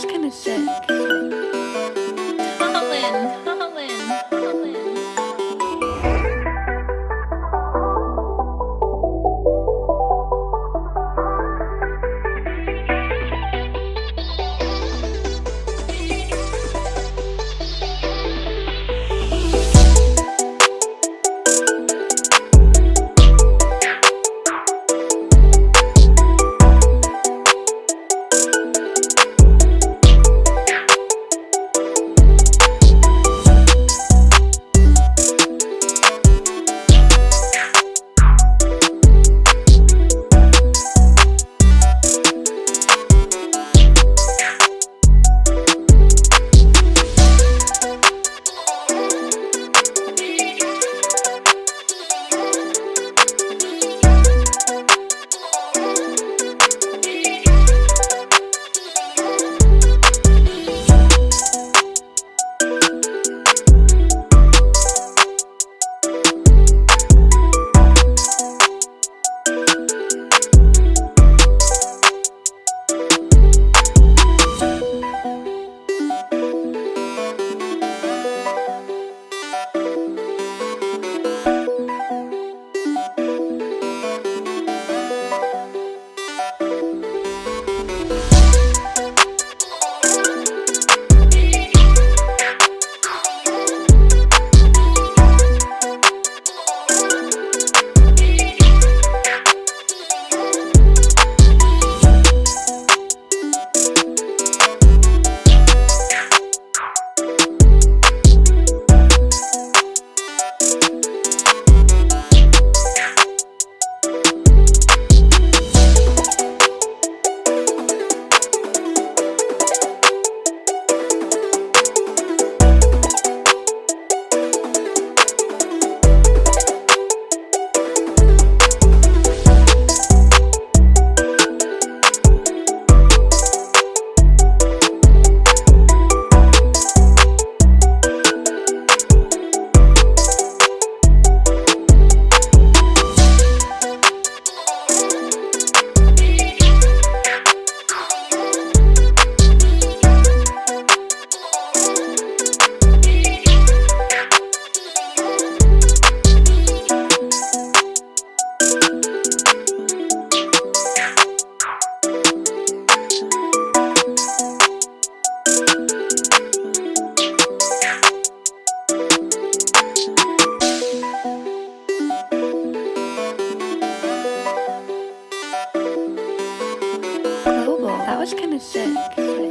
was kinda sick. Was kind of sick.